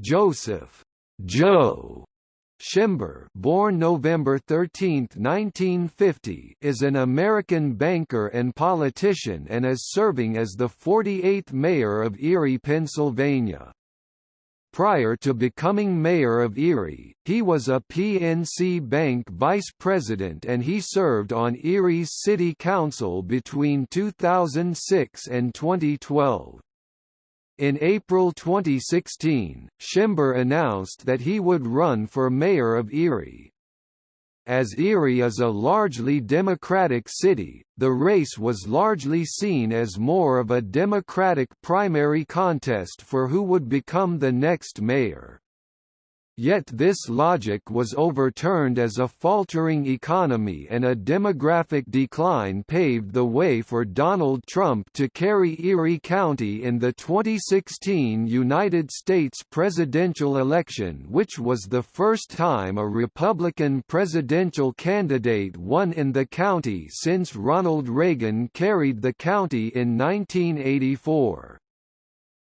Joseph Joe Schember born November 13, 1950, is an American banker and politician and is serving as the 48th mayor of Erie, Pennsylvania. Prior to becoming mayor of Erie, he was a PNC Bank vice president and he served on Erie's city council between 2006 and 2012. In April 2016, Schember announced that he would run for mayor of Erie. As Erie is a largely Democratic city, the race was largely seen as more of a Democratic primary contest for who would become the next mayor. Yet this logic was overturned as a faltering economy and a demographic decline paved the way for Donald Trump to carry Erie County in the 2016 United States presidential election which was the first time a Republican presidential candidate won in the county since Ronald Reagan carried the county in 1984.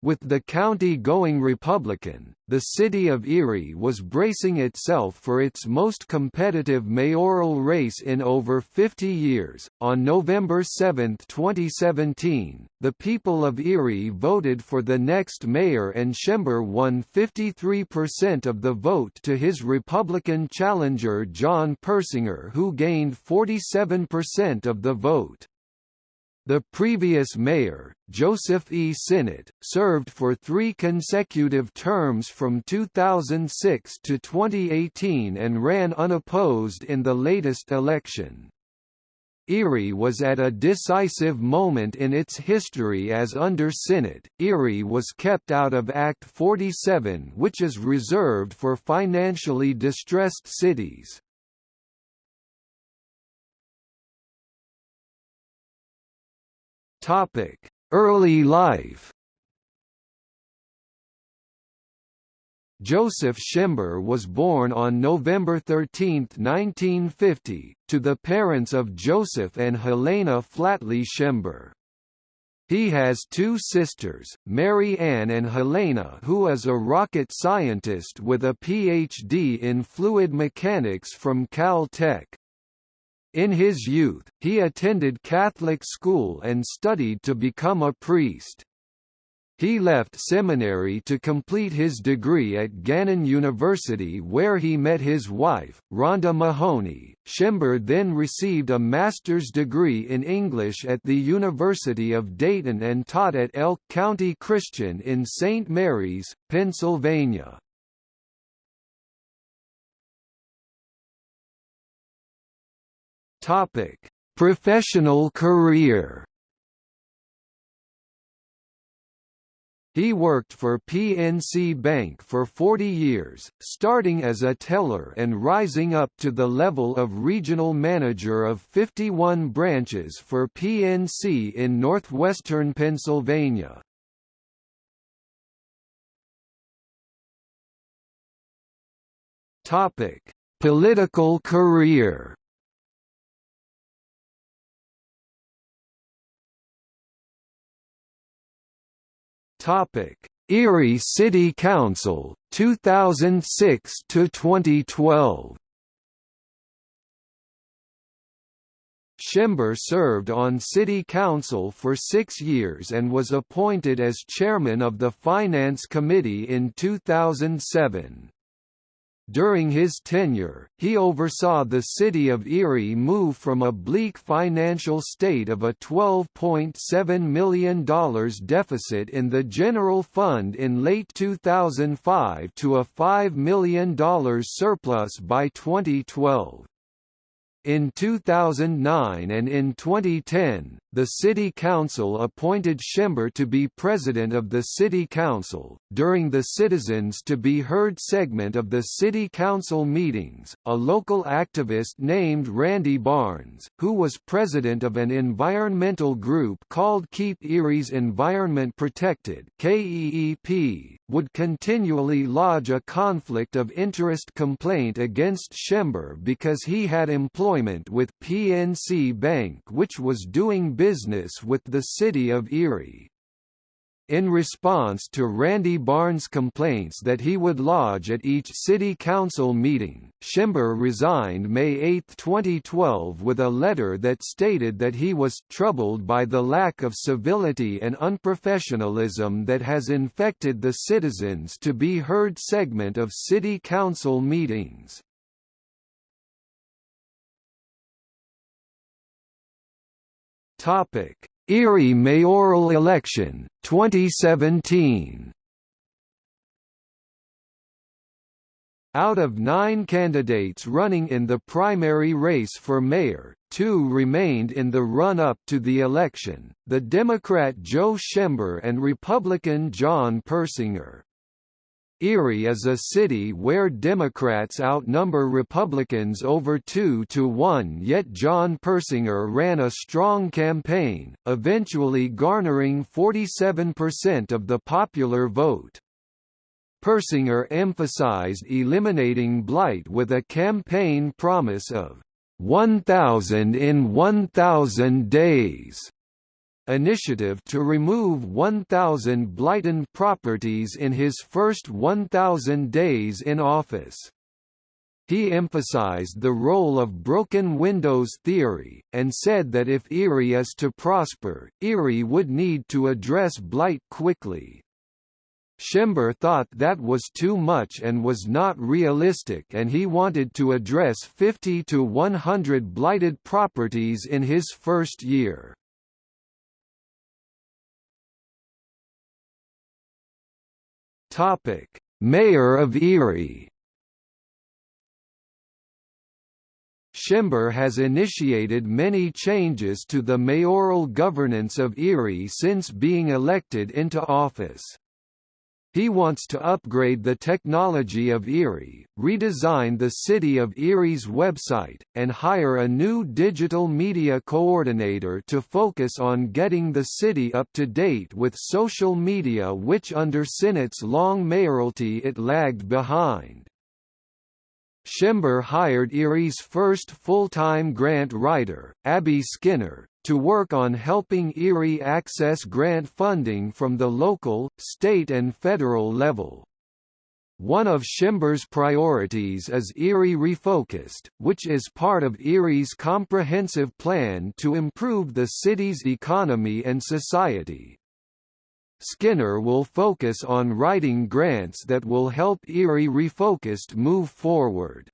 With the county going Republican, the city of Erie was bracing itself for its most competitive mayoral race in over 50 years. On November 7, 2017, the people of Erie voted for the next mayor and Schember won 53% of the vote to his Republican challenger John Persinger who gained 47% of the vote. The previous mayor, Joseph E. Sinnott, served for three consecutive terms from 2006 to 2018 and ran unopposed in the latest election. Erie was at a decisive moment in its history as under Sinnott, Erie was kept out of Act 47 which is reserved for financially distressed cities. Topic: Early life. Joseph Schember was born on November 13, 1950, to the parents of Joseph and Helena Flatley Schember. He has two sisters, Mary Ann and Helena who is a rocket scientist with a Ph.D. in fluid mechanics from Cal-Tech. In his youth, he attended Catholic school and studied to become a priest. He left seminary to complete his degree at Gannon University where he met his wife, Rhonda Mahoney. Schember then received a master's degree in English at the University of Dayton and taught at Elk County Christian in St. Mary's, Pennsylvania. Topic: Professional career. He worked for PNC Bank for 40 years, starting as a teller and rising up to the level of regional manager of 51 branches for PNC in northwestern Pennsylvania. Topic: Political career. Topic: Erie City Council 2006 to 2012. Schember served on city council for six years and was appointed as chairman of the Finance Committee in 2007. During his tenure, he oversaw the city of Erie move from a bleak financial state of a $12.7 million deficit in the general fund in late 2005 to a $5 million surplus by 2012. In 2009 and in 2010, the City Council appointed Schember to be president of the City Council. During the Citizens to be Heard segment of the City Council meetings, a local activist named Randy Barnes, who was president of an environmental group called Keep Erie's Environment Protected (KEEP), would continually lodge a conflict of interest complaint against Schember because he had employment with PNC Bank which was doing business with the city of Erie. in response to Randy Barnes' complaints that he would lodge at each city council meeting. Schember resigned May 8, 2012 with a letter that stated that he was troubled by the lack of civility and unprofessionalism that has infected the citizens to be heard segment of city council meetings. Topic: Erie mayoral election 2017. Out of nine candidates running in the primary race for mayor, two remained in the run-up to the election, the Democrat Joe Schember and Republican John Persinger. Erie is a city where Democrats outnumber Republicans over 2 to 1 yet John Persinger ran a strong campaign, eventually garnering 47% of the popular vote. Persinger emphasized eliminating blight with a campaign promise of 1,000 in 1,000 days initiative to remove 1,000 blighted properties in his first 1,000 days in office. He emphasized the role of broken windows theory, and said that if Erie is to prosper, Erie would need to address blight quickly. Schember thought that was too much and was not realistic and he wanted to address 50 to 100 blighted properties in his first year. Topic: Mayor of Erie. Schember has initiated many changes to the mayoral governance of Erie since being elected into office. He wants to upgrade the technology of Erie, redesign the City of Erie's website, and hire a new digital media coordinator to focus on getting the city up to date with social media which under Sinnott's long mayoralty it lagged behind. Schember hired Erie's first full-time grant writer, Abby Skinner, to work on helping Erie access grant funding from the local, state and federal level. One of Schember's priorities is Erie Refocused, which is part of Erie's comprehensive plan to improve the city's economy and society. Skinner will focus on writing grants that will help Erie Refocused move forward.